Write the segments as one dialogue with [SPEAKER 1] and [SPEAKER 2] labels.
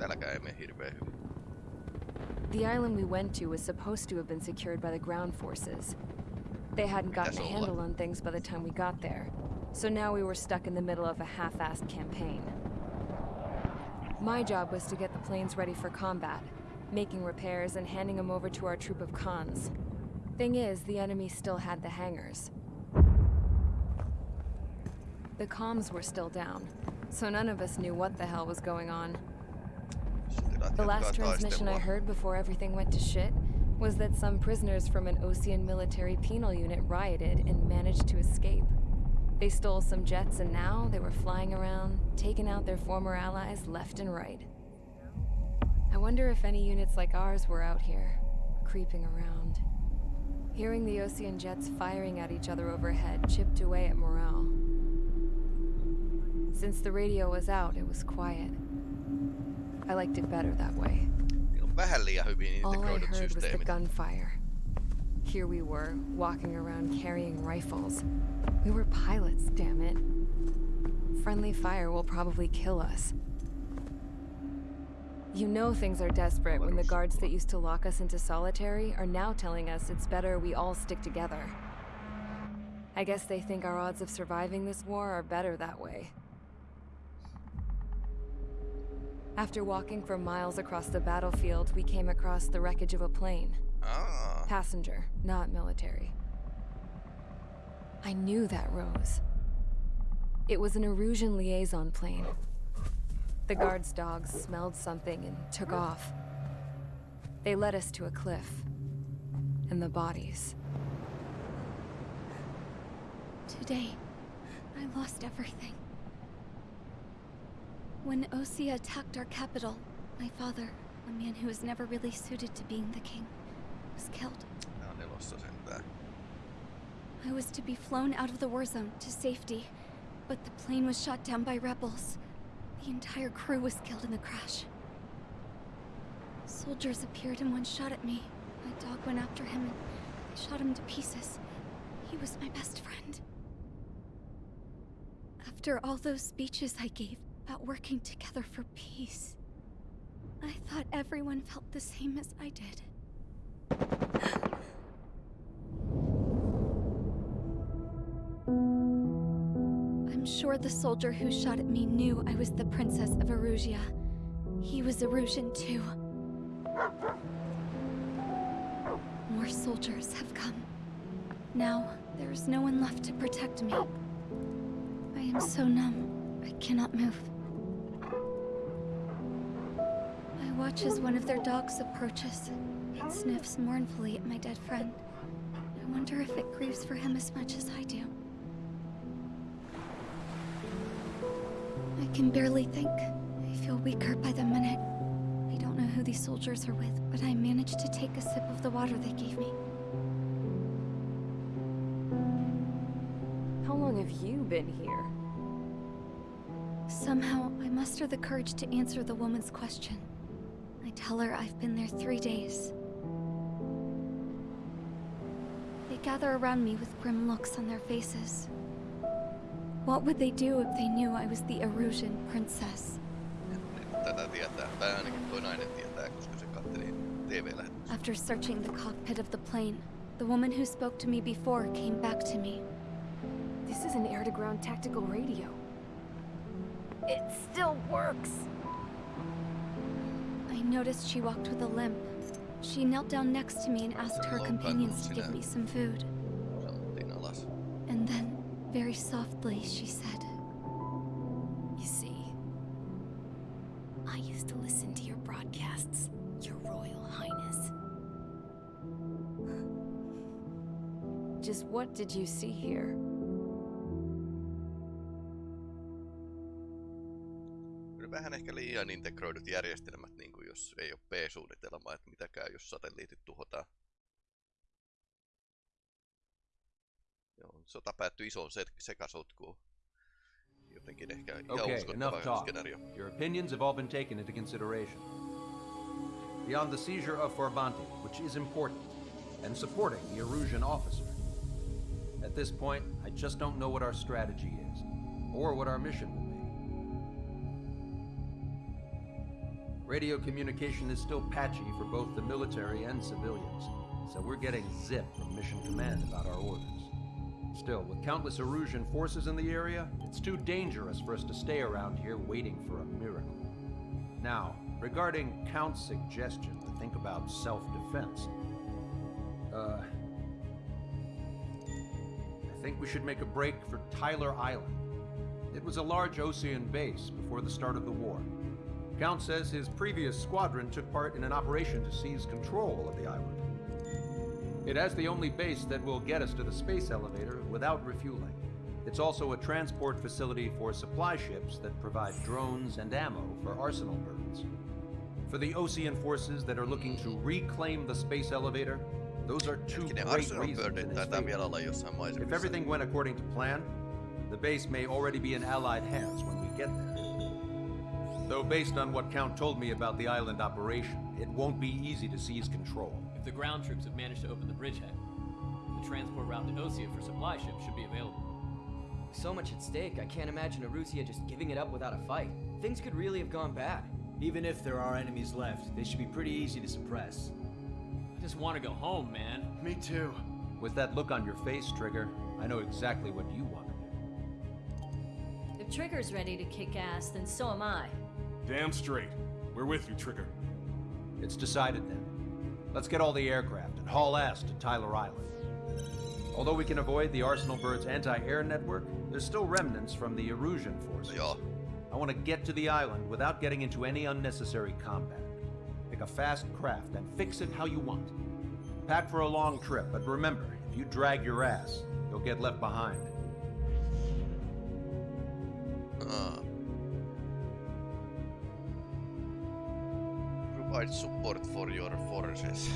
[SPEAKER 1] Ei mene hirveän hyvin.
[SPEAKER 2] The island we went to was supposed to have been secured by the ground forces. They hadn't gotten a handle on things by the time we got there, so now we were stuck in the middle of a half-assed campaign. My job was to get the planes ready for combat, making repairs and handing them over to our troop of cons. Thing is, the enemy still had the hangars. The comms were still down, so none of us knew what the hell was going on. The last transmission I heard before everything went to shit was that some prisoners from an Osean military penal unit rioted and managed to escape. They stole some jets and now they were flying around, taking out their former allies left and right. I wonder if any units like ours were out here, creeping around. Hearing the Osean jets firing at each other overhead chipped away at morale. Since the radio was out, it was quiet. I liked it better that way.
[SPEAKER 1] Niillä on vähän liian hyvin
[SPEAKER 2] All I heard was the gunfire. Here we were, walking around carrying rifles. We were pilots, damn it. Friendly fire will probably kill us. You know things are desperate when the guards that used to lock us into solitary are now telling us it's better we all stick together. I guess they think our odds of surviving this war are better that way. After walking for miles across the battlefield, we came across the wreckage of a plane.
[SPEAKER 1] Aa,
[SPEAKER 2] Passenger, not military. I knew that rose. It was an Erusian liaison plane. The guard's dogs smelled something and took off. They led us to a cliff. And the bodies.
[SPEAKER 3] Today, I lost everything. When Osea attacked our capital, my father, a man who was never really suited to being the king, was killed.
[SPEAKER 1] nää on nelossa sentään.
[SPEAKER 3] I was to be flown out of the war zone to safety, but the plane was shot down by rebels. The entire crew was killed in the crash. Soldiers appeared and one shot at me. My dog went after him and they shot him to pieces. He was my best friend. After all those speeches I gave about working together for peace, I thought everyone felt the same as I did. I'm sure the soldier who shot at me knew I was the princess of Erusia. He was Erusian too. More soldiers have come. Now, there is no one left to protect me. I am so numb, I cannot move. Watch as one of their dogs approaches. It sniffs mournfully at my dead friend. I wonder if it grieves for him as much as I do. I can barely think. I feel weaker by the minute. I don't know who these soldiers are with, but I managed to take a sip of the water they gave me.
[SPEAKER 2] How long have you been here?
[SPEAKER 3] Somehow, I muster the courage to answer the woman's question. Tell her I've been there three days. They gather around me with grim looks on their faces. What would they do if they knew I was the Erusian princess? After searching the cockpit of the plane, the woman who spoke to me before came back to me.
[SPEAKER 2] This is an air-to-ground tactical radio. It still works!
[SPEAKER 3] I noticed she walked with a limp. She knelt down next to me and asked her companions to give me some food. And then, very softly, she said,
[SPEAKER 2] You see, I used to listen to your broadcasts, Your Royal Highness. Just what did you see here?
[SPEAKER 1] Vähän ehkä liian integroidut järjestelmät, niin kuin jos ei ole P-suunnitelmaa, että mitä käy, jos satelliitit tuhotaan. Joo, sota päättyi isoon se- sekasotkuun. Jotenkin ehkä ihan
[SPEAKER 4] Okay, enough talk.
[SPEAKER 1] skenaario.
[SPEAKER 4] Your opinions have all been taken into consideration. Beyond the seizure of Forbanti, which is important, and supporting the Erusian officer. At this point, I just don't know what our strategy is, or what our mission will be. Radio communication is still patchy for both the military and civilians, so we're getting zip from Mission Command about our orders. Still, with countless Erusian forces in the area, it's too dangerous for us to stay around here waiting for a miracle. Now, regarding Count's suggestion to think about self-defense, uh... I think we should make a break for Tyler Island. It was a large Osean base before the start of the war. Count says his previous squadron took part in an operation to seize control of the island. It has the only base that will get us to the space elevator without refueling. It's also a transport facility for supply ships that provide drones and ammo for arsenal birds. For the Osean forces that are looking to reclaim the space elevator, those are two
[SPEAKER 1] Hetkinen,
[SPEAKER 4] great reasons
[SPEAKER 1] Birdit
[SPEAKER 4] in his
[SPEAKER 1] taitaa
[SPEAKER 4] favor.
[SPEAKER 1] vielä olla jossain maisemissa.
[SPEAKER 4] If everything went according to plan, the base may already be in Allied hands when we get there. Though based on what Count told me about the island operation, it won't be easy to seize control.
[SPEAKER 5] If the ground troops have managed to open the bridgehead, the transport route to Osea for supply ships should be available.
[SPEAKER 6] With so much at stake, I can't imagine Erusia just giving it up without a fight. Things could really have gone bad.
[SPEAKER 7] Even if there are enemies left, they should be pretty easy to suppress.
[SPEAKER 5] I just want to go home, man.
[SPEAKER 7] Me too.
[SPEAKER 4] With that look on your face, Trigger, I know exactly what you want to do.
[SPEAKER 8] If Trigger's ready to kick ass, then so am I.
[SPEAKER 9] Damn straight. We're with you, Trigger.
[SPEAKER 4] It's decided then. Let's get all the aircraft and haul ass to Tyler Island. Although we can avoid the Arsenal Bird's anti-air network, there's still remnants from the Erusian forces.
[SPEAKER 1] Joo.
[SPEAKER 4] I want to get to the island without getting into any unnecessary combat. Pick a fast craft and fix it how you want. Pack for a long trip, but remember, if you drag your ass, you'll get left behind.
[SPEAKER 1] Aa. Provide support for your forces.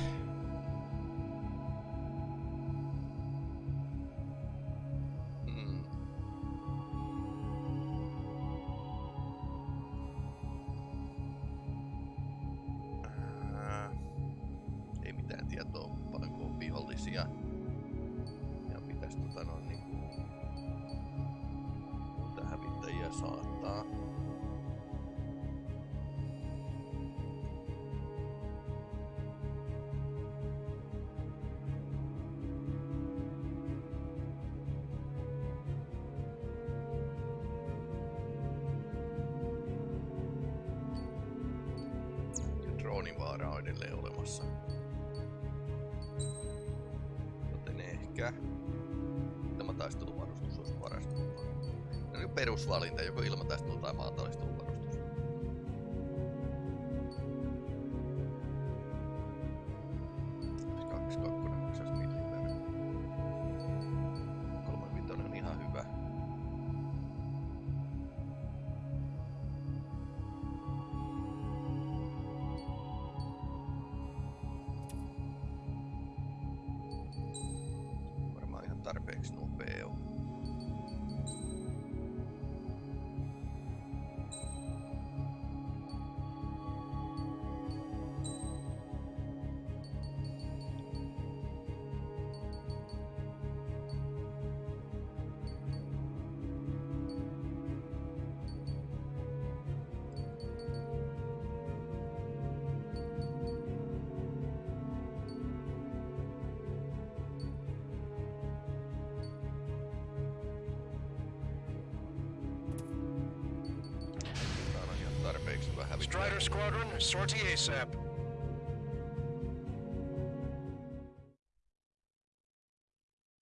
[SPEAKER 10] Squadron, sortie ASAP.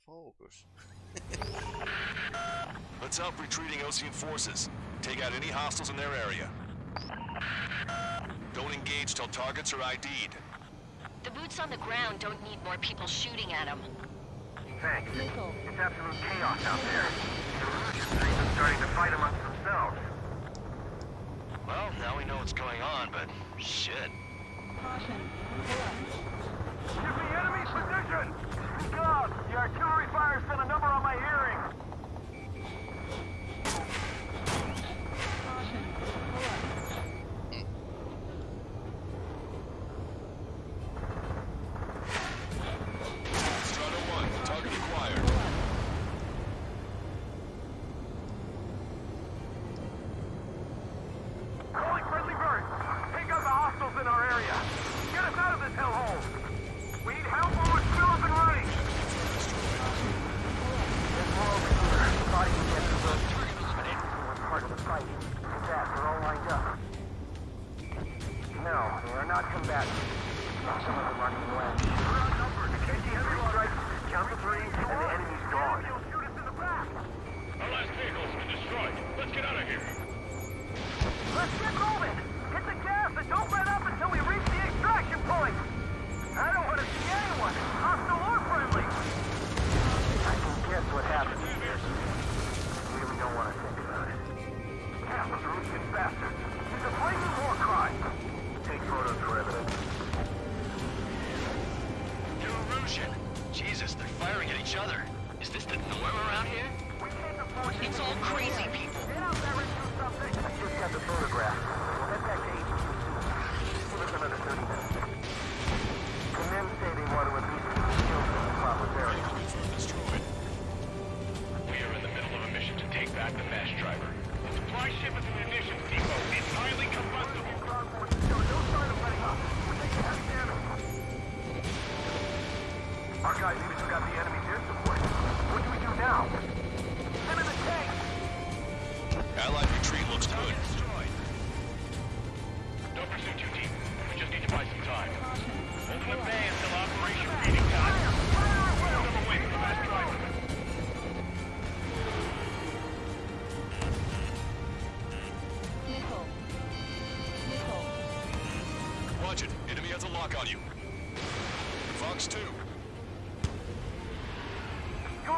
[SPEAKER 1] Focus.
[SPEAKER 10] Let's help retreating Osean forces. Take out any hostiles in their area. Don't engage till targets are ID'd.
[SPEAKER 11] The boots on the ground don't need more people shooting at them.
[SPEAKER 10] Thanks. It's absolute chaos out there. The Erusian fleet is starting to fight amongst themselves. Well, now we know what's going on, but shit. Caution. Give me enemy position! God, the artillery fire sent a number on my hearing.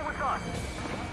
[SPEAKER 10] With us!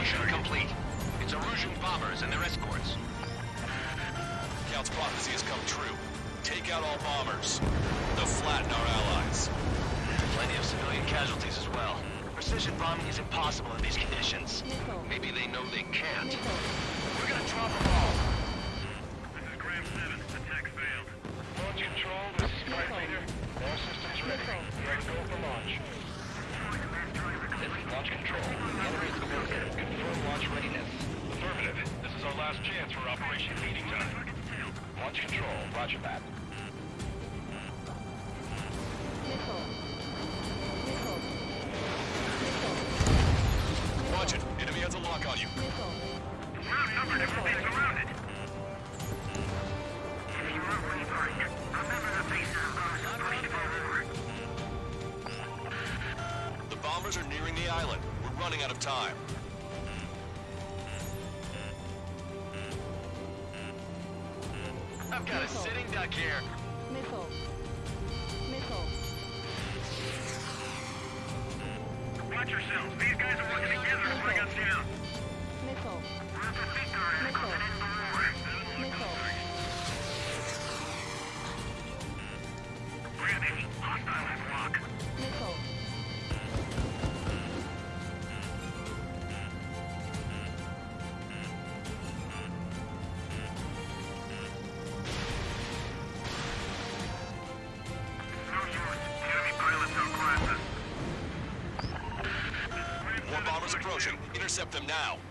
[SPEAKER 9] Mission complete.
[SPEAKER 12] It's Erusian bombers and their escorts.
[SPEAKER 10] Count's prophecy has come true. Take out all bombers. They'll flatten our allies.
[SPEAKER 12] Plenty of civilian casualties as well. Precision bombing is impossible in these conditions. Maybe they know they can't. We're gonna drop them all.
[SPEAKER 13] time.
[SPEAKER 12] I've got a sitting duck here.
[SPEAKER 10] explosion. Intercept them now.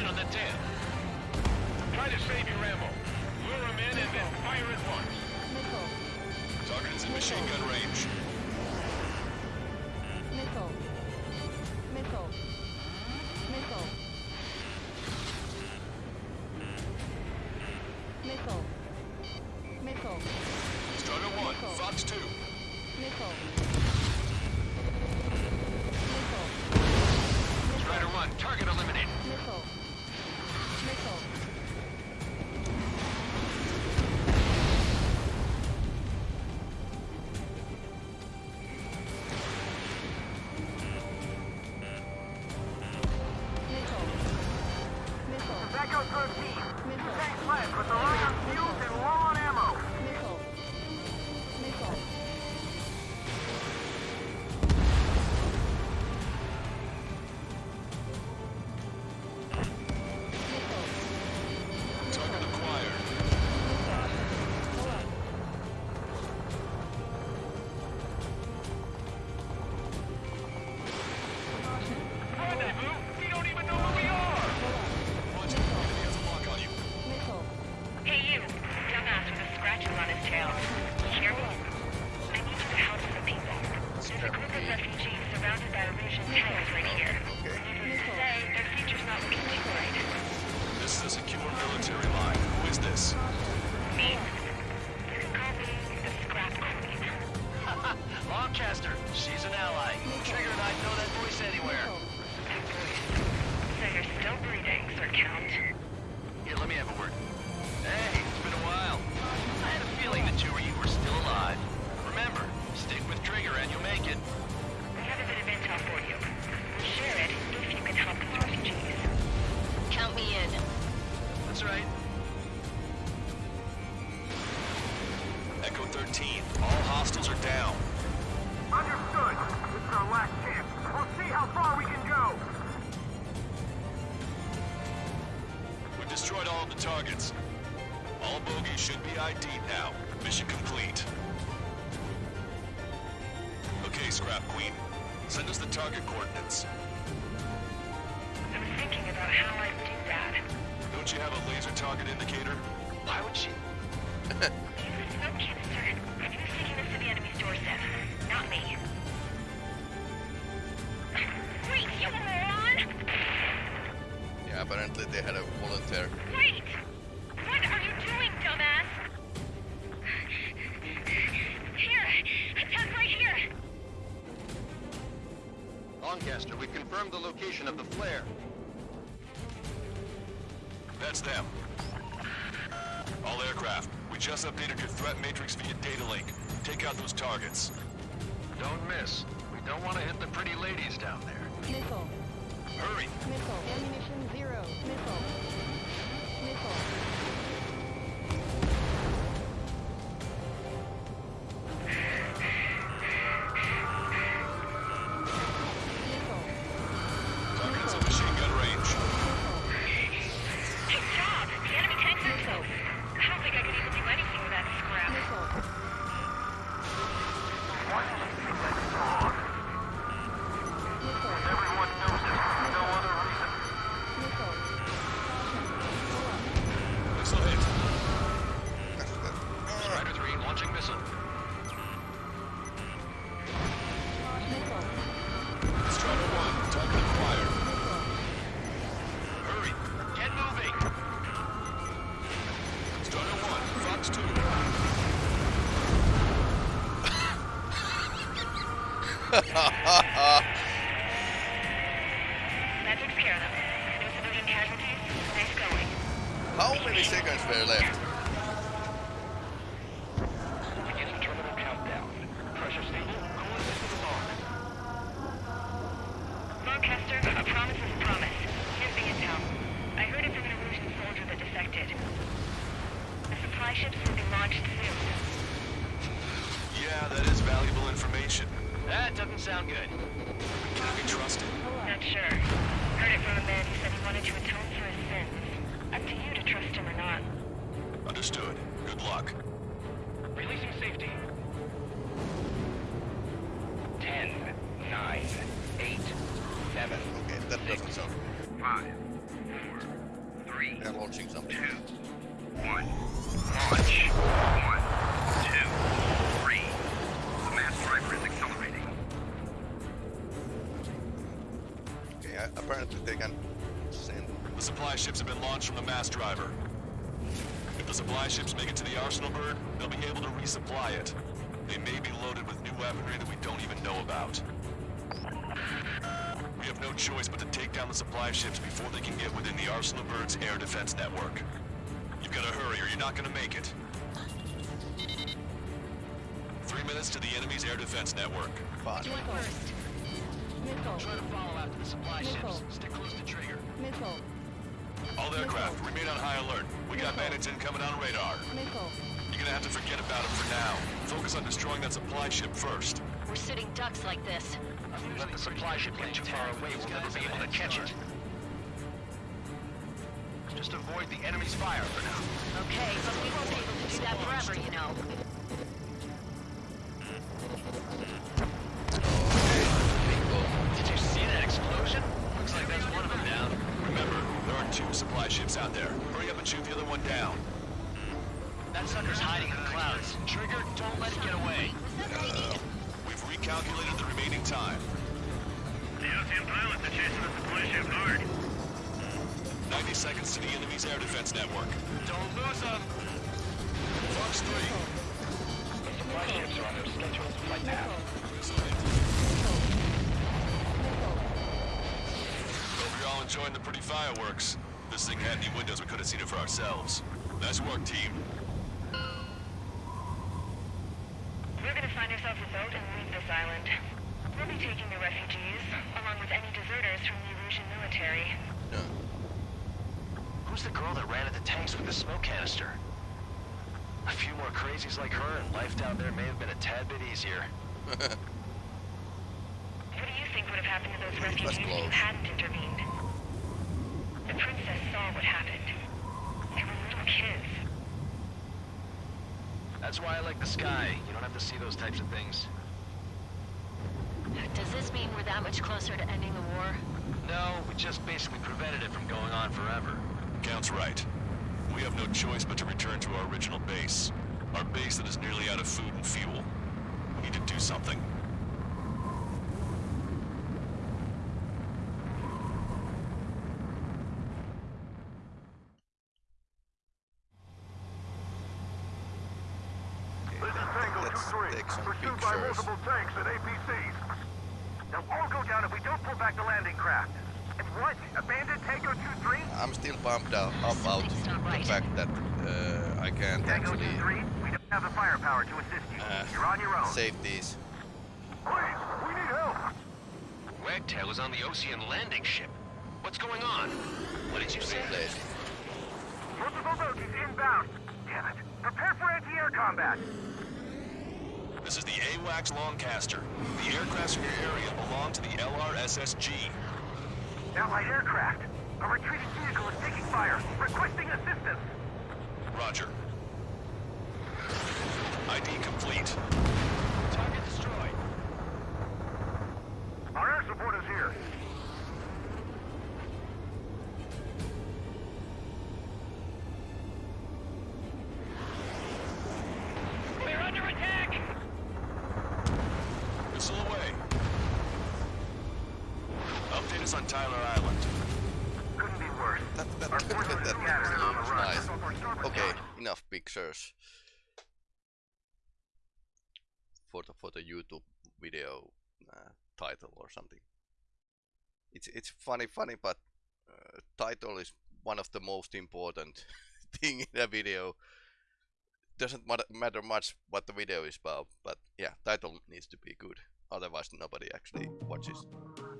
[SPEAKER 13] in on the
[SPEAKER 12] tail. Try to save your
[SPEAKER 13] ammo. Lure him in and then
[SPEAKER 9] fire at once.
[SPEAKER 11] Targets in machine gun range.
[SPEAKER 9] Outcaster, she's an ally. Trigger and I know that voice anywhere.
[SPEAKER 8] Oh. They are still breathing, Sir Count.
[SPEAKER 9] Here, let me have a word. Hey, it's been a while. I had a feeling the two of you were still alive. Remember, stick with Trigger and you'll make it.
[SPEAKER 8] We have a bit of intel for you. Share it if you can help these refugees. Count me in.
[SPEAKER 9] That's right.
[SPEAKER 11] ID now. Mission complete. Okay, Scrap Queen. Send us the target coordinates.
[SPEAKER 8] Ships
[SPEAKER 13] have been launched from the mass driver. If the supply ships make it to the Arsenal bird, they'll be able to resupply it. They may be loaded with new weaponry that we don't even know about. We have no choice but to take down the supply ships before they can get within the Arsenal bird's air defense network. You've got to hurry or you're not going to make it. Three minutes to the enemy's air defense network.
[SPEAKER 1] Fine.
[SPEAKER 8] Do it first. Missile.
[SPEAKER 9] Try to follow after the supply
[SPEAKER 8] Missile.
[SPEAKER 9] ships. Stick close to trigger.
[SPEAKER 8] Missile.
[SPEAKER 13] All aircraft, remain on high alert. We got bandits incoming on radar. You're gonna have to forget about them for now. Focus on destroying that supply ship first.
[SPEAKER 8] We're sitting ducks like this.
[SPEAKER 9] Let the supply ship get too far away, we'll never be able to catch it. Just avoid the enemy's fire for now.
[SPEAKER 8] Okay, but we won't be able to do that forever, you know.
[SPEAKER 13] All enjoying the pretty fireworks. This thing had any windows, we could have seen it for ourselves. Nice work, team.
[SPEAKER 11] We're gonna find ourselves a boat and leave this island. We'll be taking the refugees, along with any deserters from the Erusian military.
[SPEAKER 1] No.
[SPEAKER 9] Who's the girl that ran at the tanks with the smoke canister? A few more crazies like her and life down there may have been a tad bit easier.
[SPEAKER 11] What do you think would have happened to those refugees if you hadn't intervened? The princess saw what happened. They were little kids.
[SPEAKER 9] That's why I like the sky. You don't have to see those types of things.
[SPEAKER 8] Does this mean we're that much closer to ending the war?
[SPEAKER 9] No, we just basically prevented it from going on forever.
[SPEAKER 13] Count's right. We have no choice but to return to our original base. Our base that is nearly out of food and fuel. We need to do something.
[SPEAKER 10] This is Tango
[SPEAKER 1] Let's
[SPEAKER 10] 2-3.
[SPEAKER 1] take some
[SPEAKER 10] Pursued by
[SPEAKER 1] pictures.
[SPEAKER 10] multiple tanks and APCs. They'll all go down if we don't pull back the landing craft. And what? Abandon Tango 2-3?
[SPEAKER 1] I'm still bummed out about
[SPEAKER 8] Something's not right.
[SPEAKER 1] the fact that uh, I can't
[SPEAKER 10] Tango
[SPEAKER 1] actually
[SPEAKER 10] 2-3, we don't have the firepower to assist you.
[SPEAKER 1] uh,
[SPEAKER 10] You're on your own.
[SPEAKER 1] save these.
[SPEAKER 10] Please, we need help.
[SPEAKER 9] Wagtail is on the Osean landing ship. What's going on? What did you say?
[SPEAKER 1] Replace.
[SPEAKER 10] Multiple bogies inbound. Damn it. Prepare for anti-air combat.
[SPEAKER 13] This is the AWACS Longcaster. The aircrafts in your area belong to the LRSSG.
[SPEAKER 10] Allied aircraft. A retreating vehicle is taking fire. Requesting assistance.
[SPEAKER 13] Roger. ID complete.
[SPEAKER 9] Target destroyed.
[SPEAKER 10] Our air support is here.
[SPEAKER 9] We're under attack!
[SPEAKER 13] Missile away. Update us on Tyler Island.
[SPEAKER 10] Couldn't be worse.
[SPEAKER 1] That, that,
[SPEAKER 10] Our
[SPEAKER 1] that,
[SPEAKER 10] forces
[SPEAKER 1] that,
[SPEAKER 10] are scattered on the
[SPEAKER 1] looks
[SPEAKER 10] run.
[SPEAKER 1] nice.
[SPEAKER 10] Just off our starboard
[SPEAKER 1] Okay,
[SPEAKER 10] side.
[SPEAKER 1] enough pictures for the for the YouTube video uh, title or something. It's it's funny, funny, but uh, title is one of the most important thing in a video. Doesn't matter, matter much what the video is about, but yeah, title needs to be good. Otherwise, nobody actually watches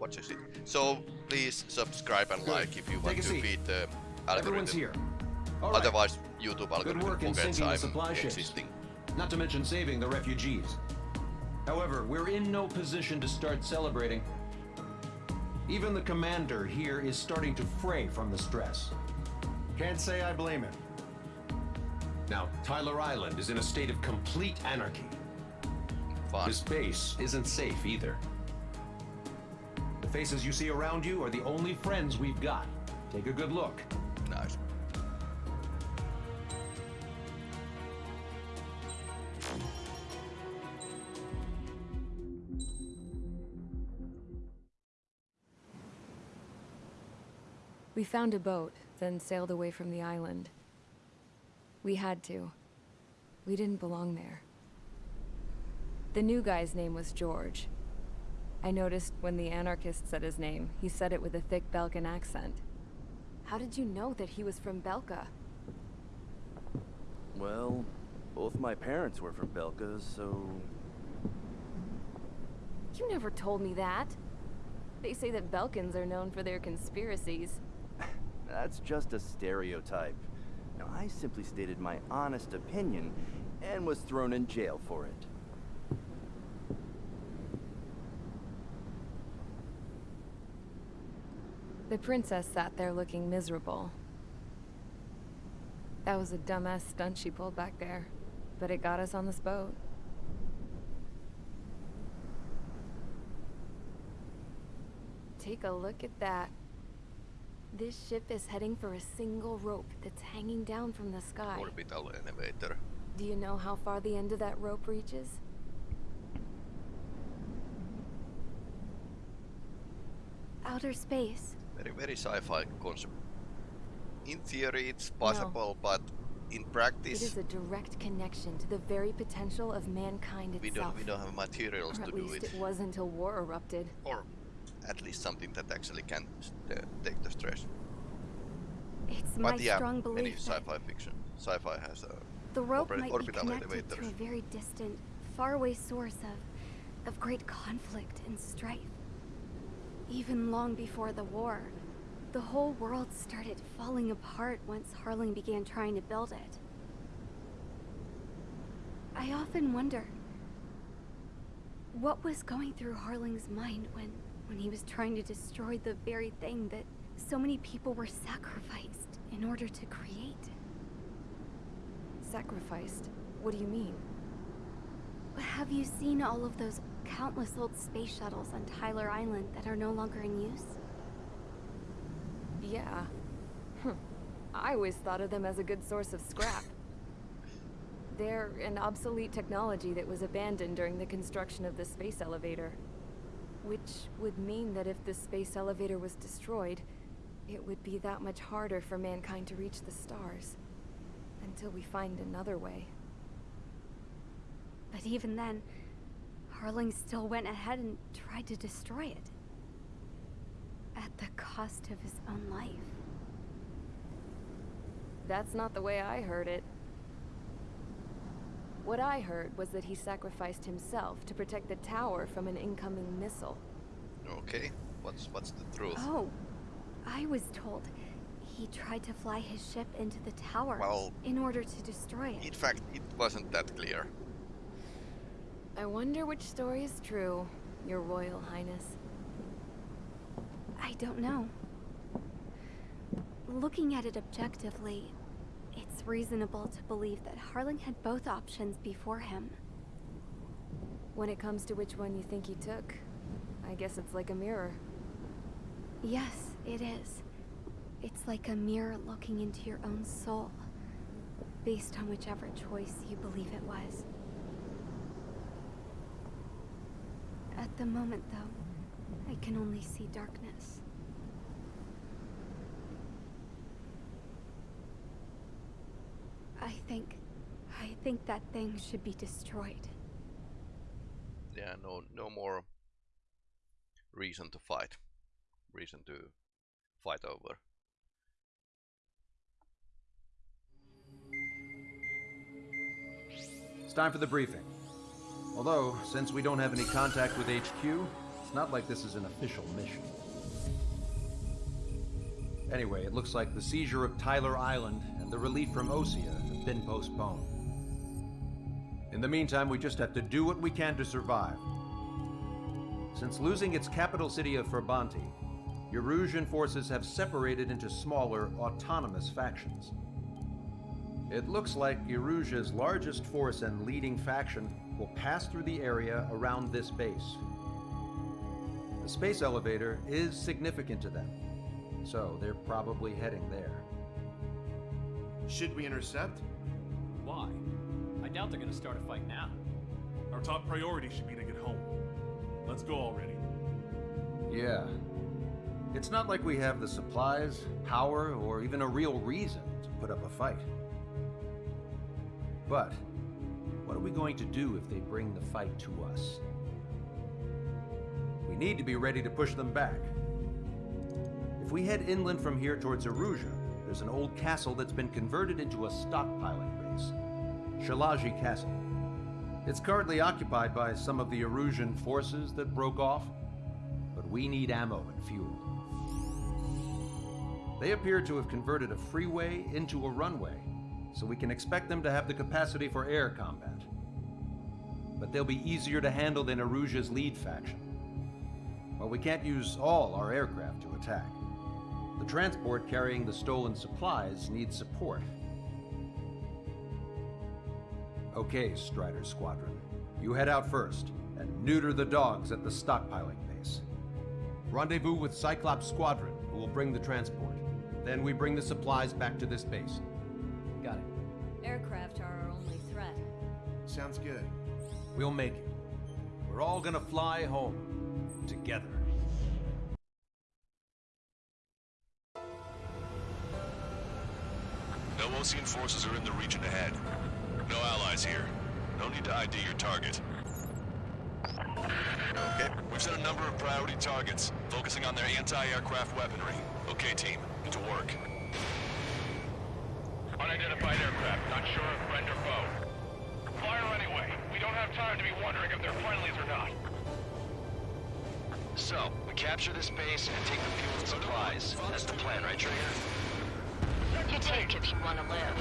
[SPEAKER 1] watches it. So please subscribe and
[SPEAKER 4] Good.
[SPEAKER 1] like if you want
[SPEAKER 4] Take
[SPEAKER 1] to
[SPEAKER 4] seat.
[SPEAKER 1] beat the
[SPEAKER 4] Everyone's
[SPEAKER 1] algorithm.
[SPEAKER 4] here. All right.
[SPEAKER 1] Otherwise, YouTube
[SPEAKER 4] Good
[SPEAKER 1] algorithm forgets I'm existing.
[SPEAKER 4] Not to mention saving the refugees. However, we're in no position to start celebrating. Even the commander here is starting to fray from the stress.
[SPEAKER 14] Can't say I blame him.
[SPEAKER 4] Now, Tyler Island is in a state of complete anarchy.
[SPEAKER 1] Fun.
[SPEAKER 4] This base isn't safe either. The faces you see around you are the only friends we've got. Take a good look.
[SPEAKER 1] Nice.
[SPEAKER 2] We found a boat, then sailed away from the island. We had to. We didn't belong there. The new guy's name was George. I noticed when the anarchist said his name, he said it with a thick Belkan accent. How did you know that he was from Belka?
[SPEAKER 15] Well, both my parents were from Belka, so...
[SPEAKER 2] You never told me that. They say that Belkans are known for their conspiracies.
[SPEAKER 15] That's just a stereotype. Now, I simply stated my honest opinion and was thrown in jail for it.
[SPEAKER 2] The princess sat there looking miserable. That was a dumbass stunt she pulled back there, but it got us on this boat. Take a look at that. This ship is heading for a single rope that's hanging down from the sky.
[SPEAKER 1] Orbital elevator.
[SPEAKER 2] Do you know how far the end of that rope reaches?
[SPEAKER 3] Outer space.
[SPEAKER 1] Very, very sci-fi concept. In theory, it's possible, but in practice,
[SPEAKER 2] It is a direct connection to the very potential of mankind itself.
[SPEAKER 1] we don't we don't have materials
[SPEAKER 2] or
[SPEAKER 1] to
[SPEAKER 2] at least
[SPEAKER 1] it,
[SPEAKER 2] it was until war erupted.
[SPEAKER 1] or at least something that actually can uh, take the stress.
[SPEAKER 3] It's
[SPEAKER 1] but
[SPEAKER 3] my
[SPEAKER 1] yeah,
[SPEAKER 3] strong belief that
[SPEAKER 1] sci-fi fiction, sci-fi has a
[SPEAKER 3] the rope might be connected
[SPEAKER 1] elevators.
[SPEAKER 3] to a very distant, faraway source of, of great conflict and strife. Even long before the war, the whole world started falling apart once Harling began trying to build it. I often wonder what was going through Harling's mind when, when he was trying to destroy the very thing that so many people were sacrificed in order to create.
[SPEAKER 2] Sacrificed? What do you mean?
[SPEAKER 3] Have you seen all of those countless old space shuttles on Tyler Island that are no longer in use?
[SPEAKER 2] Yeah. Hm. I always thought of them as a good source of scrap. They're an obsolete technology that was abandoned during the construction of the space elevator. Which would mean that if the space elevator was destroyed, it would be that much harder for mankind to reach the stars. Until we find another way.
[SPEAKER 3] But even then, Harling still went ahead and tried to destroy it. At the cost of his own life.
[SPEAKER 2] That's not the way I heard it. What I heard was that he sacrificed himself to protect the tower from an incoming missile.
[SPEAKER 1] Okay, what's what's the truth?
[SPEAKER 3] Oh, I was told he tried to fly his ship into the tower
[SPEAKER 1] Well-
[SPEAKER 3] in order to destroy it.
[SPEAKER 1] In fact, it wasn't that clear.
[SPEAKER 2] I wonder which story is true, Your Royal Highness.
[SPEAKER 3] I don't know. Looking at it objectively, it's reasonable to believe that Harling had both options before him.
[SPEAKER 2] When it comes to which one you think he took, I guess it's like a mirror.
[SPEAKER 3] Yes, it is. It's like a mirror looking into your own soul, based on whichever choice you believe it was. At the moment, though, I can only see darkness. I think... I think that thing should be destroyed.
[SPEAKER 1] Yeah, no, no more reason to fight. Reason to fight over.
[SPEAKER 4] It's time for the briefing. Although, since we don't have any contact with HQ, it's not like this is an official mission. Anyway, it looks like the seizure of Tyler Island and the relief from Osea have been postponed. In the meantime, we just have to do what we can to survive. Since losing its capital city of Farbanti, Erusian forces have separated into smaller, autonomous factions. It looks like Erusia's largest force and leading faction will pass through the area around this base. The space elevator is significant to them, so they're probably heading there.
[SPEAKER 16] Should we intercept?
[SPEAKER 5] Why? I doubt they're gonna start a fight now.
[SPEAKER 17] Our top priority should be to get home. Let's go already.
[SPEAKER 4] Yeah. It's not like we have the supplies, power, or even a real reason to put up a fight. But, what are we going to do if they bring the fight to us? We need to be ready to push them back. If we head inland from here towards Erusia, there's an old castle that's been converted into a stockpiling base. Shilage Castle. It's currently occupied by some of the Erusian forces that broke off, but we need ammo and fuel. They appear to have converted a freeway into a runway, so we can expect them to have the capacity for air combat. But they'll be easier to handle than Erusia's lead faction. While we can't use all our aircraft to attack, the transport carrying the stolen supplies needs support. Okay, Strider Squadron. You head out first and neuter the dogs at the stockpiling base. Rendezvous with Cyclops Squadron, who will bring the transport. Then we bring the supplies back to this base.
[SPEAKER 18] Got it.
[SPEAKER 5] Aircraft are our only threat.
[SPEAKER 19] Sounds good.
[SPEAKER 4] We'll make it. We're all gonna fly home. Together.
[SPEAKER 13] No Osean forces are in the region ahead. No allies here. No need to ID your target. Okay. We've set a number of priority targets, focusing on their anti-aircraft weaponry. Okay, team. Get to work.
[SPEAKER 12] Unidentified aircraft, not sure if friend or foe. Fire anyway. We don't have time to be wondering if they're friendlies or not.
[SPEAKER 9] So, we capture this base and take the fuel and supplies. That's the plan, right, Trigger?
[SPEAKER 8] You take if you want to live.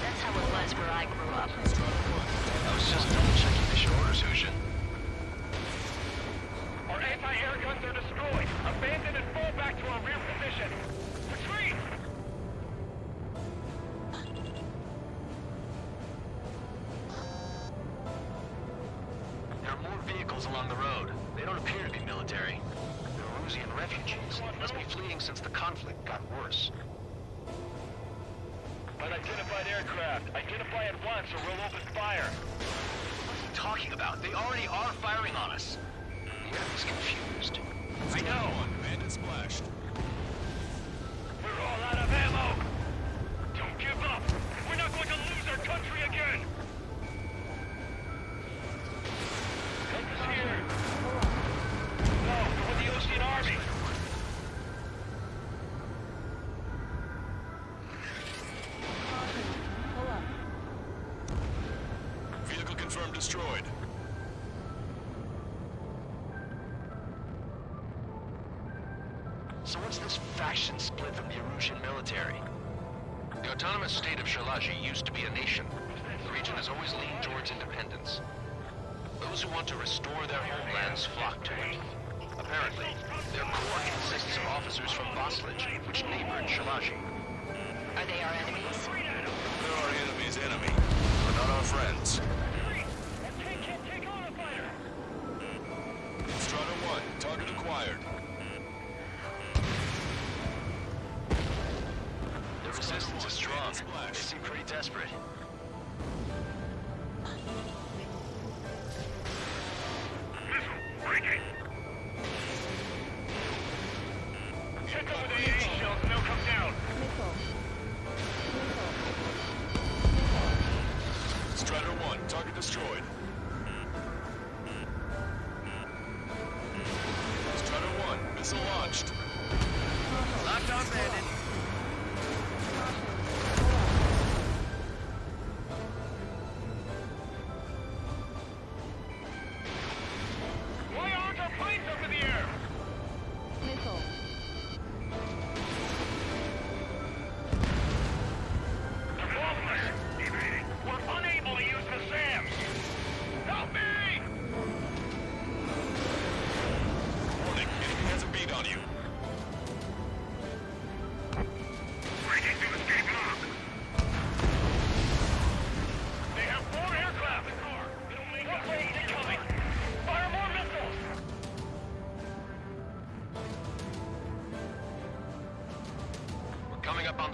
[SPEAKER 8] That's how it was where I grew up.
[SPEAKER 9] I was just double checking mission orders, Huxian.
[SPEAKER 12] Our anti-air guns are destroyed. Abandon and fall back to our rear position.
[SPEAKER 9] Shilage used to be a nation. The region has always leaned towards independence. Those who want to restore their homelands flock to it. Apparently, their core consists of officers from Vaslij, which neighbored Shilage.
[SPEAKER 8] Are they our enemies?
[SPEAKER 13] They're our enemy's enemy, but not our friends. Strider 1, target acquired.
[SPEAKER 9] Seem pretty desperate.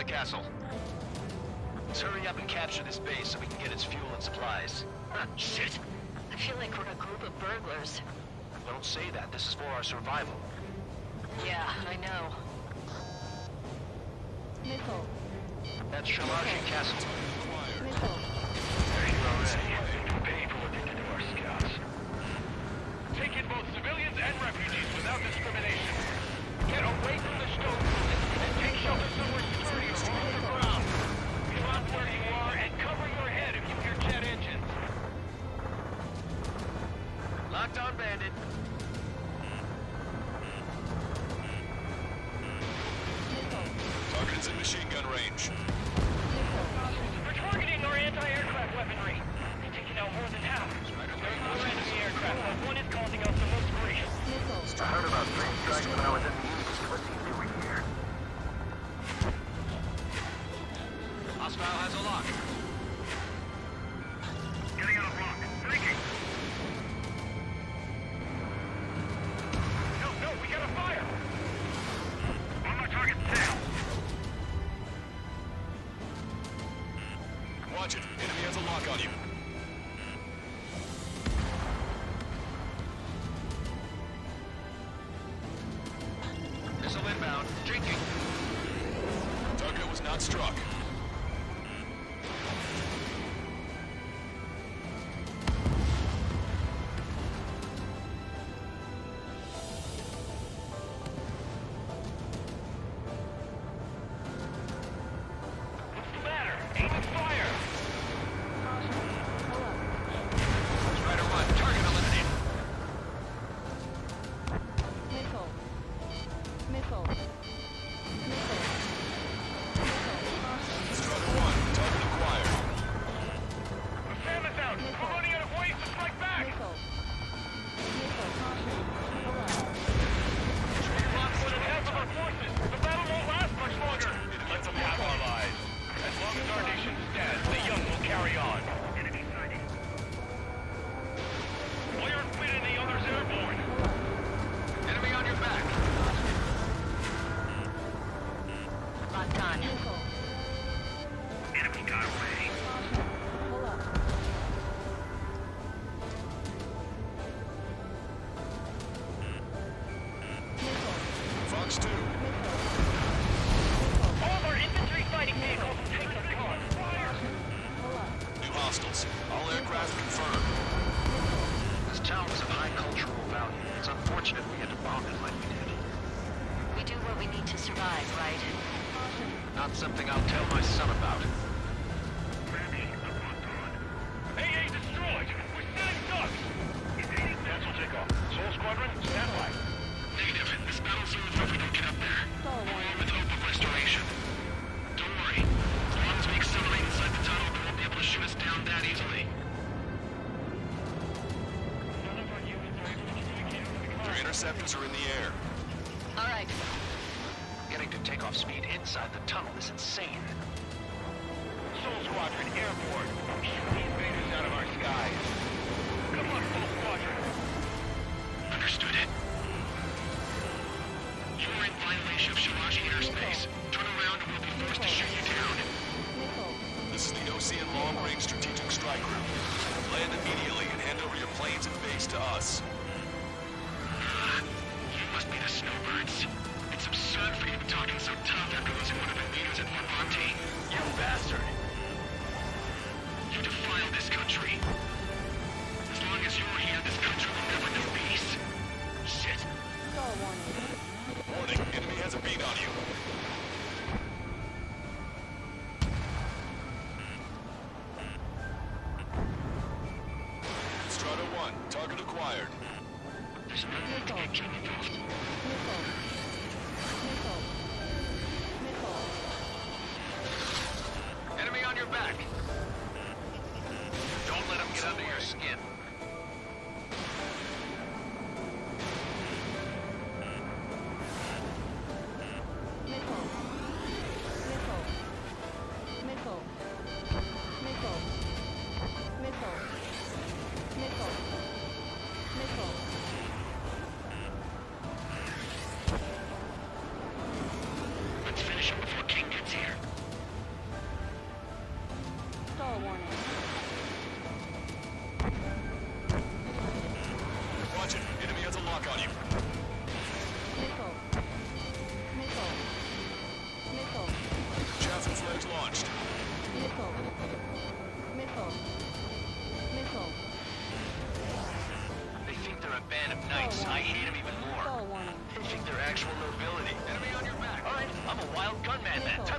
[SPEAKER 9] castle. Let's hurry up and capture this base so we can get its fuel and supplies. Shit!
[SPEAKER 8] I feel like we're a group of burglars.
[SPEAKER 9] Don't say that. This is for our survival.
[SPEAKER 8] Yeah, I know.
[SPEAKER 17] Nickel.
[SPEAKER 12] That's Shilage Castle. Airspace.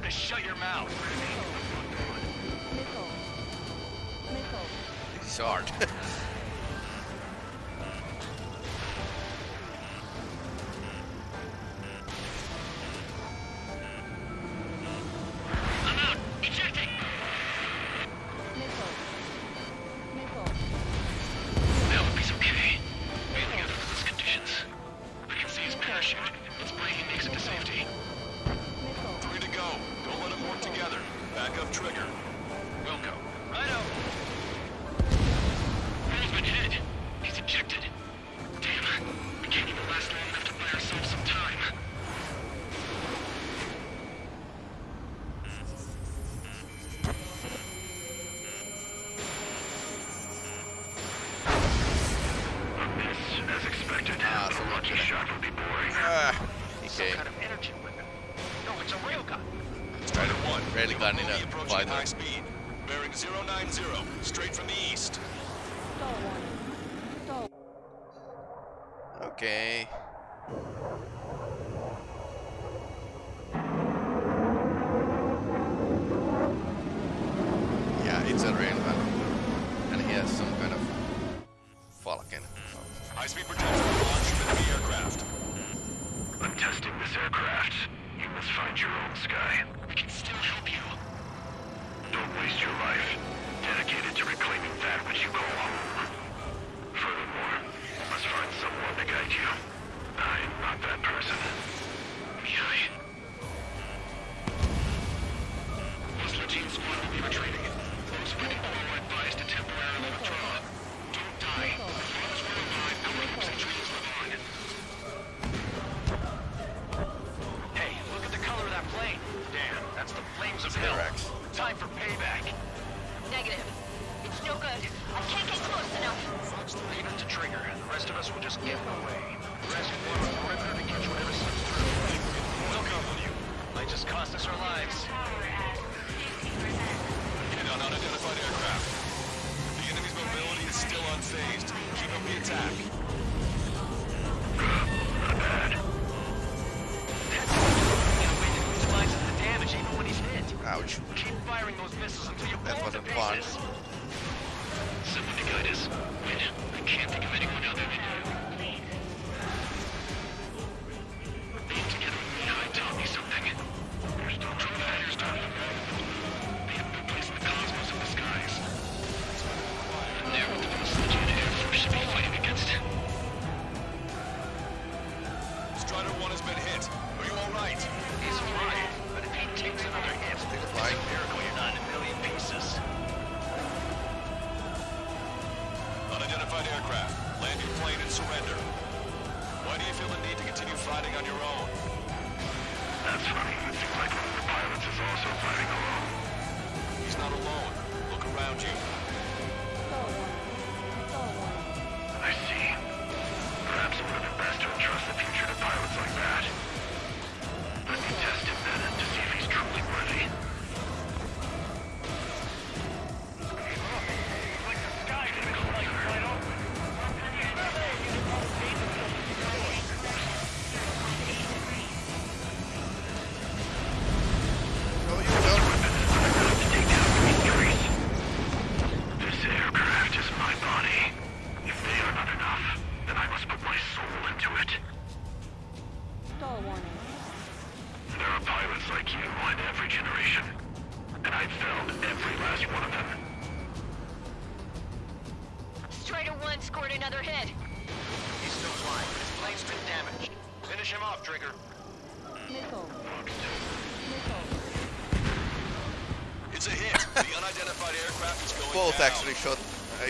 [SPEAKER 12] to
[SPEAKER 1] shut your mouth.
[SPEAKER 20] Nickel.
[SPEAKER 9] Nickel. These.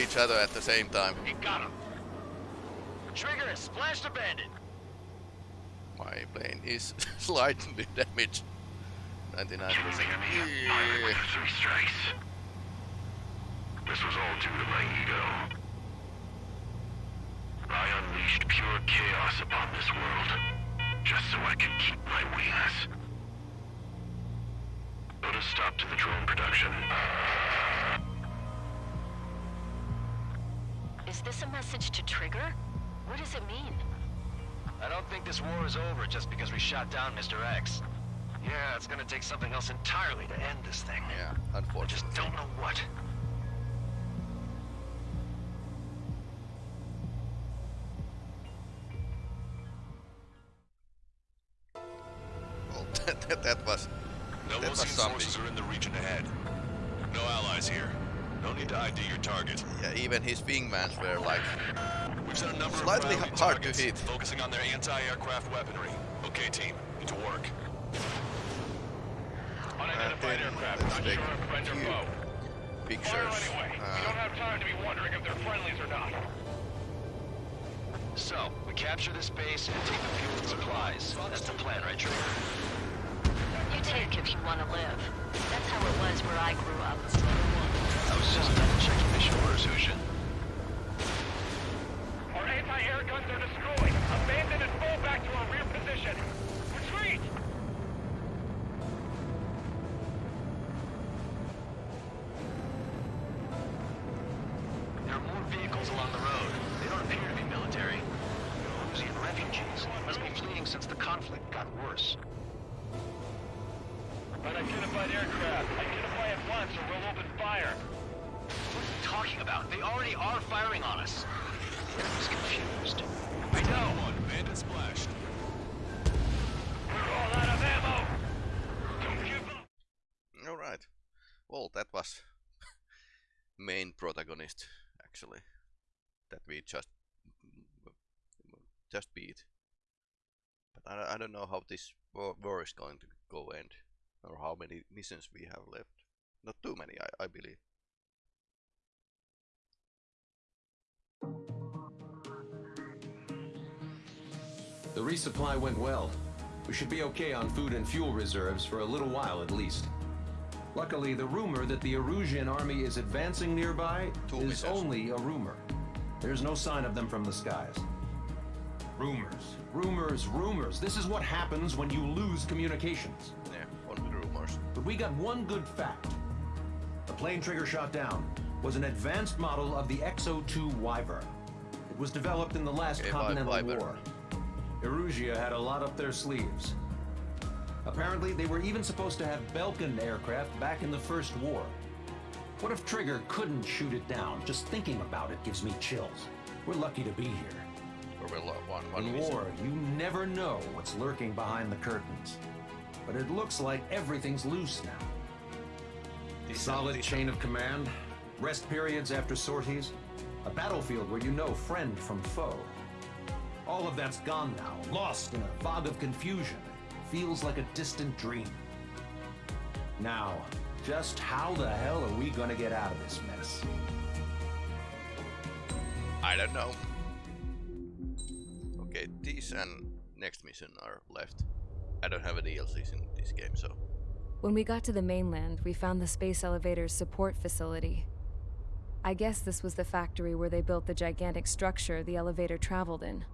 [SPEAKER 9] each other at the same time.
[SPEAKER 1] He got him. Trigger is splashed abandoned.
[SPEAKER 9] My plane is slightly damaged. 99%. Yeah.
[SPEAKER 12] End this thing.
[SPEAKER 1] Yeah,
[SPEAKER 12] I
[SPEAKER 1] unfortunately.
[SPEAKER 12] just don't know what.
[SPEAKER 1] Well, that, that, that was
[SPEAKER 13] No
[SPEAKER 1] that was
[SPEAKER 13] Osean
[SPEAKER 1] something.
[SPEAKER 13] forces are in the region ahead. No allies here. No need to ID your target.
[SPEAKER 1] Yeah, even his wingmans were like
[SPEAKER 13] We've set a number
[SPEAKER 1] Slightly
[SPEAKER 13] of priority
[SPEAKER 1] hard to hit.
[SPEAKER 13] focusing on their anti-aircraft weaponry. Okay, team, into work.
[SPEAKER 9] Unidentified aircraft.
[SPEAKER 1] let's
[SPEAKER 9] Not
[SPEAKER 1] take
[SPEAKER 9] sure if friend or
[SPEAKER 1] few
[SPEAKER 9] foe.
[SPEAKER 1] pictures.
[SPEAKER 9] Fire anyway. we
[SPEAKER 1] Uh,
[SPEAKER 9] don't have time to be wondering if they're friendlies or not.
[SPEAKER 12] So, we capture this base and take the fuel and supplies. That's the plan, right, Trigger?
[SPEAKER 8] You take if you want to live. That's how it was where I grew up.
[SPEAKER 12] I was just double checking mission orders, Huxian.
[SPEAKER 9] Our anti-air guns are destroyed. Abandon and fall back to our rear position.
[SPEAKER 12] Don't know
[SPEAKER 1] how this war, is going to go end, or how many missions we have left. Not too many, I, I believe.
[SPEAKER 4] The resupply went well. We should be okay on food and fuel reserves for a little while at least. Luckily, the rumor that the Erusian army is advancing nearby
[SPEAKER 1] Two
[SPEAKER 4] is
[SPEAKER 1] missiles.
[SPEAKER 4] only a rumor. There's no sign of them from the skies. Rumors, rumors, rumors. This is what happens when you lose communications.
[SPEAKER 1] Yeah, only rumors.
[SPEAKER 4] But we got one good fact. The plane Trigger shot down was an advanced model of the X-02 Wyvern. It was developed in the last
[SPEAKER 1] Okay,
[SPEAKER 4] Continental
[SPEAKER 1] Wyvern.
[SPEAKER 4] War. Erusia had a lot up their sleeves. Apparently, they were even supposed to have Belkan aircraft back in the First War. What if Trigger couldn't shoot it down? Just thinking about it gives me chills. We're lucky to be here.
[SPEAKER 1] Or we'll one, one
[SPEAKER 4] In war, you never know what's lurking behind the curtains. But it looks like everything's loose now.
[SPEAKER 1] Decent,
[SPEAKER 4] Solid
[SPEAKER 1] decent.
[SPEAKER 4] chain of command, rest periods after sorties, a battlefield where you know friend from foe. All of that's gone now, lost in a fog of confusion. Feels like a distant dream. Now, just how the hell are we gonna get out of this mess?
[SPEAKER 1] I don't know. Okay, these and next mission are left. I don't have a DLCs in this game, so
[SPEAKER 2] When we got to the mainland, we found the space elevator's support facility. I guess this was the factory where they built the gigantic structure the elevator traveled in.